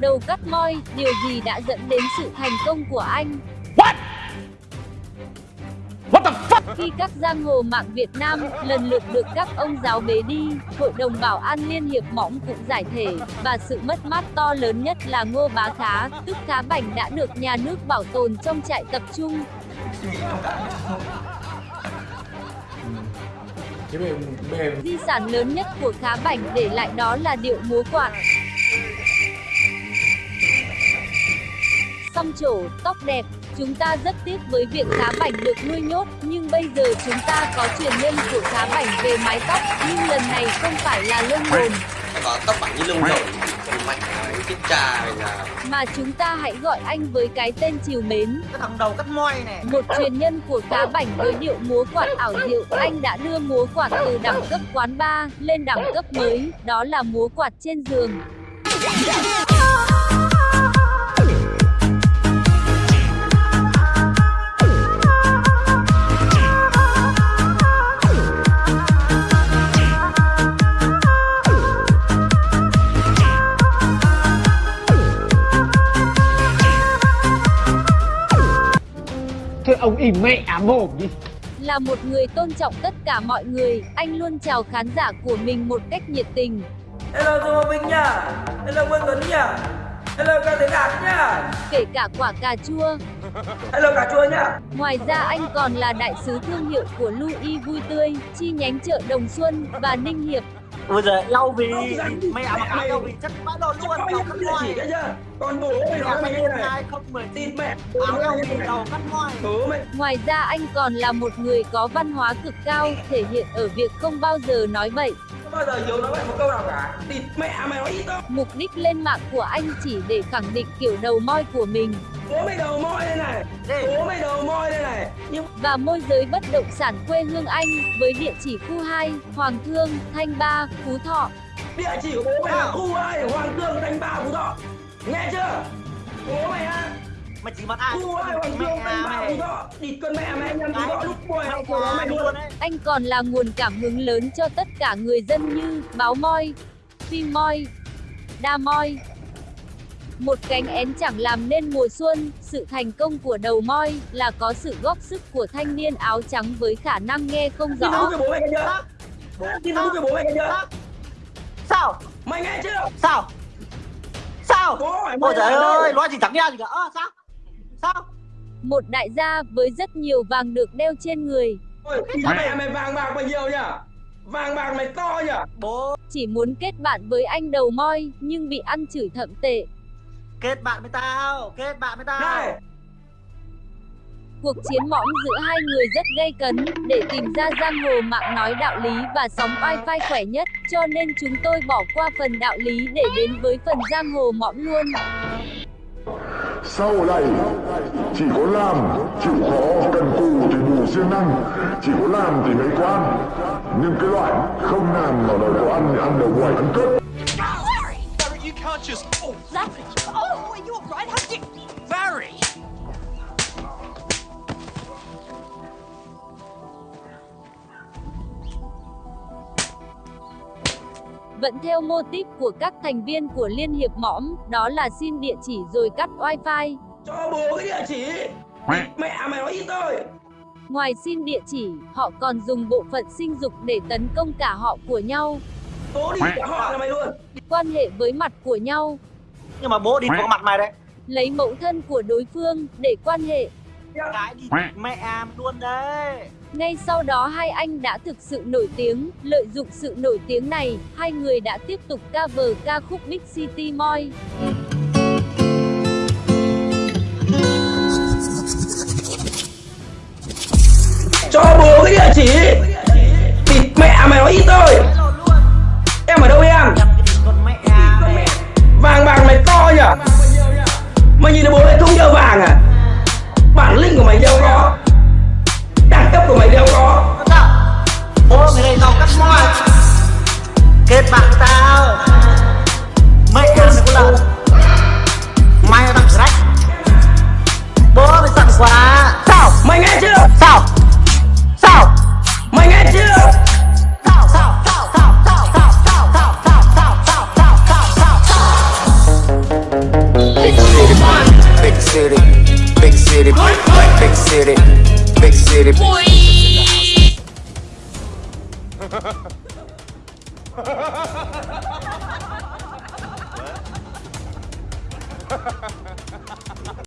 Đầu cắt moi, điều gì đã dẫn đến sự thành công của anh? What? What the fuck? Khi các giang hồ mạng Việt Nam lần lượt được các ông giáo bế đi, Hội đồng Bảo an Liên Hiệp Mõng cũng giải thể, và sự mất mát to lớn nhất là Ngô Bá Khá, tức Khá Bảnh đã được nhà nước bảo tồn trong trại tập trung. Di sản lớn nhất của Khá Bảnh để lại đó là điệu múa quạt. Xăm trổ, tóc đẹp, Chúng ta rất tiếc với việc Khá Bảnh được nuôi nhốt, nhưng bây giờ chúng ta có truyền nhân của Khá Bảnh về mái tóc, nhưng lần này không phải là lông đồn. Có tóc bảnh như lông đồn, mạnh cái trà này là... Mà chúng ta hãy gọi anh với cái tên chiều mến. Cái thằng đầu cắt moi này. Một truyền nhân của Khá Bảnh với điệu múa quạt ảo diệu, anh đã đưa múa quạt từ đẳng cấp quán bar lên đẳng cấp mới, đó là múa quạt trên giường. Thôi ông im mẹ mồm đi Là một người tôn trọng tất cả mọi người, anh luôn chào khán giả của mình một cách nhiệt tình. Hello Tô Minh nhá. Hello Quân Tuấn nhá. Hello ca Thế Đạt nhá. Kể cả quả cà chua. Hello cà chua nhá. Ngoài ra anh còn là đại sứ thương hiệu của Louis Vui Tươi, chi nhánh chợ Đồng Xuân và Ninh Hiệp. Bây giờ lau vì mẹ mặc áo lau vì chắc bã đồ luôn đầu cắt moi. Còn bố mày nói mày như này 2010 Tịt mẹ áo lau vì đầu cắt mày Ngoài ra anh còn là một người có văn hóa cực cao, thể hiện ở việc không bao giờ nói bậy. Bao giờ Hiếu nói vậy một câu nào cả? Tịt mẹ mày nói ít thôi Mục đích lên mạng của anh chỉ để khẳng định kiểu đầu moi của mình. Bố mày đầu moi đây này. Bố mày đầu moi đây này. Nhưng và môi giới bất động sản quê hương anh với địa chỉ khu 2, Hoàng Thương, Thanh Ba, Phú Thọ. địa chỉ của bố mày là khu 2 Hoàng Thương Thanh Ba Phú Thọ. Nghe chưa? Bố mày á Mày chỉ mặt ai? Khu 2 Hoàng Thương Địt mẹ mày lúc học của mày luôn. Anh còn là nguồn cảm hứng lớn cho tất cả người dân như Báo Moi, Phim Moi, Đa Moi. Một cánh én chẳng làm nên mùa xuân, sự thành công của đầu moi là có sự góp sức của thanh niên áo trắng với khả năng nghe không Tin rõ. cho bố mày nghe chưa Tin bố mày nghe chưa Sao? Mày nghe chưa Sao? Sao? Ôi trời ơi, nói gì chẳng nghe gì cả. Sao? Sao? Một đại gia với rất nhiều vàng được đeo trên người, Ôi, mẹ mày vàng bạc bao nhiêu nhỉ Vàng bạc mày to nhỉ Bố chỉ muốn kết bạn với anh đầu moi nhưng bị ăn chửi thậm tệ. kết bạn với tao, kết bạn với tao. Này Cuộc chiến mõm giữa hai người rất gây cấn, để tìm ra giang hồ mạng nói đạo lý và sóng wifi khỏe nhất, cho nên chúng tôi bỏ qua phần đạo lý để đến với phần giang hồ mõm luôn. Sau này chỉ có làm chịu khó cần cù thì bù siêng năng chỉ có làm thì mới có ăn nhưng cái loại không làm mà đòi có ăn thì ăn đầu ngoài ăn cướp Larry, you can't just... Oh, Larry! Oh, are you alright? How did you... Larry! Vẫn theo mô típ của các thành viên của Liên hiệp mõm, đó là xin địa chỉ rồi cắt wifi. Cho bố cái địa chỉ Mẹ mày nói ít thôi Ngoài xin địa chỉ, họ còn dùng bộ phận sinh dục để tấn công cả họ của nhau, Bố đi cả họ là mày luôn quan hệ với mặt của nhau, Nhưng mà bố đi vào mặt mày đấy. lấy mẫu thân của đối phương để quan hệ. Cái đi mẹ am luôn đấy. Ngay sau đó hai anh đã thực sự nổi tiếng, lợi dụng sự nổi tiếng này, hai người đã tiếp tục cover ca khúc Big City Moi. Cho bố cái địa chỉ. Địt mẹ mày nói ít thôi. City, big city. Ha ha ha!